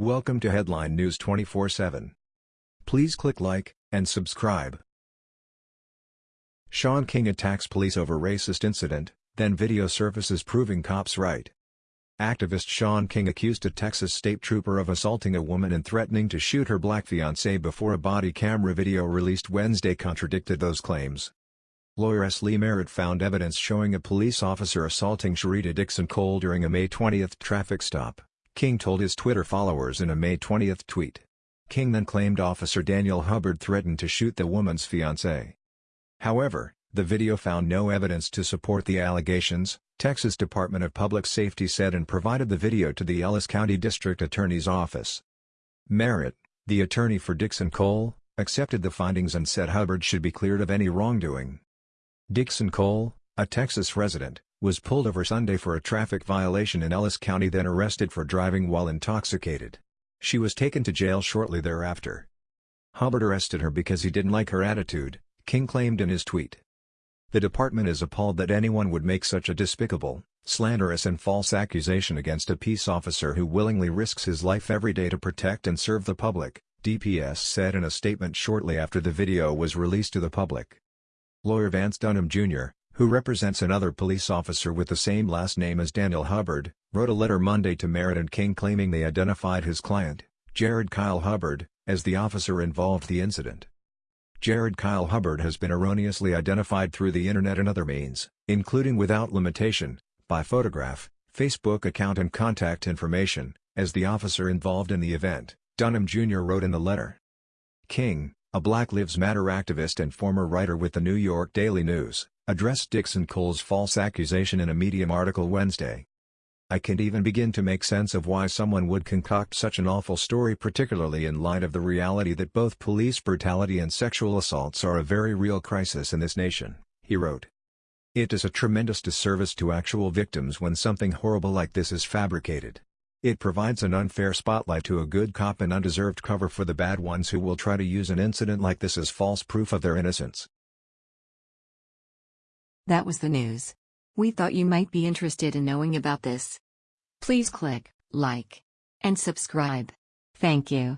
Welcome to Headline News 24/7. Please click like and subscribe. Shaun King attacks police over racist incident, then video surfaces proving cops right. Activist Shaun King accused a Texas state trooper of assaulting a woman and threatening to shoot her black fiancé before a body camera video released Wednesday contradicted those claims. Lawyer S. Lee Merritt found evidence showing a police officer assaulting Sherita Dixon Cole during a May 20 traffic stop. King told his Twitter followers in a May 20 tweet. King then claimed Officer Daniel Hubbard threatened to shoot the woman's fiancé. However, the video found no evidence to support the allegations, Texas Department of Public Safety said and provided the video to the Ellis County District Attorney's Office. Merritt, the attorney for Dixon Cole, accepted the findings and said Hubbard should be cleared of any wrongdoing. Dixon Cole, a Texas resident, was pulled over Sunday for a traffic violation in Ellis County then arrested for driving while intoxicated. She was taken to jail shortly thereafter. Hubbard arrested her because he didn't like her attitude, King claimed in his tweet. The department is appalled that anyone would make such a despicable, slanderous and false accusation against a peace officer who willingly risks his life every day to protect and serve the public, DPS said in a statement shortly after the video was released to the public. Lawyer Vance Dunham Jr., who represents another police officer with the same last name as Daniel Hubbard, wrote a letter Monday to Merritt and King claiming they identified his client, Jared Kyle Hubbard, as the officer involved the incident. Jared Kyle Hubbard has been erroneously identified through the internet and other means, including without limitation, by photograph, Facebook account and contact information, as the officer involved in the event, Dunham Jr. wrote in the letter. King, a Black Lives Matter activist and former writer with the New York Daily News, addressed Dixon Cole's false accusation in a Medium article Wednesday. I can't even begin to make sense of why someone would concoct such an awful story particularly in light of the reality that both police brutality and sexual assaults are a very real crisis in this nation, he wrote. It is a tremendous disservice to actual victims when something horrible like this is fabricated. It provides an unfair spotlight to a good cop and undeserved cover for the bad ones who will try to use an incident like this as false proof of their innocence. That was the news. We thought you might be interested in knowing about this. Please click like and subscribe. Thank you.